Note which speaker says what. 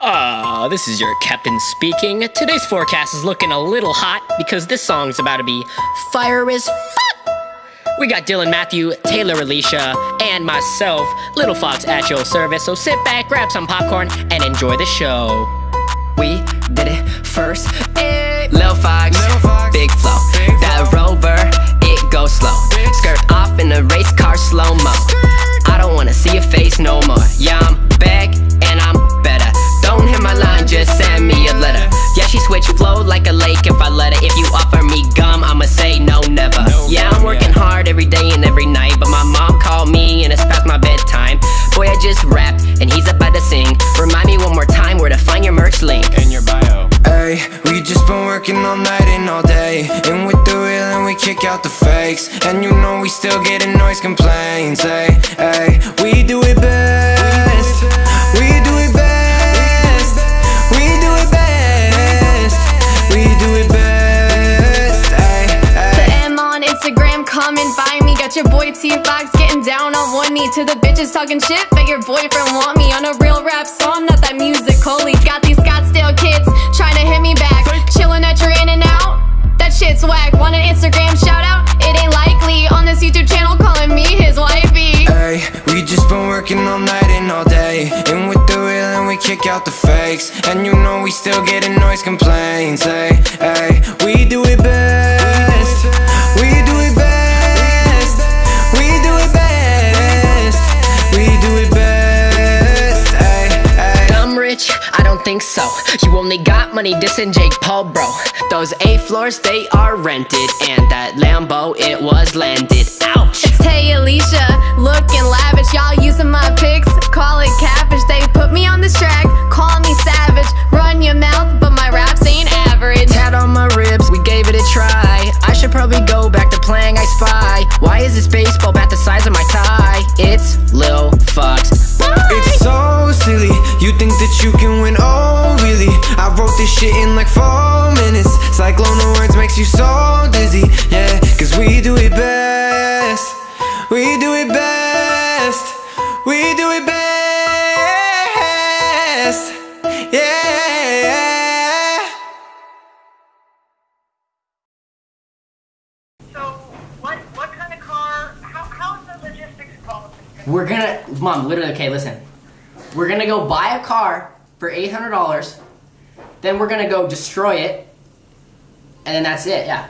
Speaker 1: Uh, this is your captain speaking. Today's forecast is looking a little hot because this song's about to be fire as fuck. We got Dylan Matthew, Taylor Alicia, and myself, Little Fox at your service. So sit back, grab some popcorn, and enjoy the show.
Speaker 2: We did it first. Eh. Lil Fox, big flow. That rover, it goes slow. Skirt off in a race car slow mo. I don't wanna see your face no more. Yeah, hard every day and every night, but my mom called me and it's past my bedtime. Boy, I just rapped and he's about to sing. Remind me one more time where to find your merch link.
Speaker 3: in your bio.
Speaker 4: Hey, we just been working all night and all day And with the real and we kick out the fakes And you know we still getting noise complaints Hey, hey, we do it
Speaker 5: your boy T Fox getting down on one knee to the bitches talking shit. Bet your boyfriend want me on a real rap song, not that music. Holy, got these Scottsdale kids trying to hit me back. Chilling at your In-N-Out. That shit's whack. Want an Instagram shout out? It ain't likely. On this YouTube channel, calling me his wifey.
Speaker 4: Ay, we just been working all night and all day And with the real and we kick out the fakes And you know we still getting noise complaints Hey, ay,
Speaker 2: think so. You only got money dissing Jake Paul, bro. Those eight floors, they are rented. And that Lambo, it was landed. Ouch!
Speaker 5: It's Tay Alicia, looking lavish. Y'all using my pics, call it cabbage. They put me on this track, call me savage. Run your mouth, but my raps ain't average.
Speaker 2: Tat on my ribs, we gave it a try. I should probably go back to playing I Spy. Why is this baseball bat the size of my tie? It's Lil Fox.
Speaker 4: It's so silly, you think that you can shit in like four minutes Cyclone of words makes you so dizzy, yeah Cause we do it best We do it best We do it best Yeah
Speaker 6: So, what what kind of car? How how's the logistics policy?
Speaker 2: We're gonna, mom, literally, okay, listen. We're gonna go buy a car for $800, then we're gonna go destroy it, and then that's it, yeah.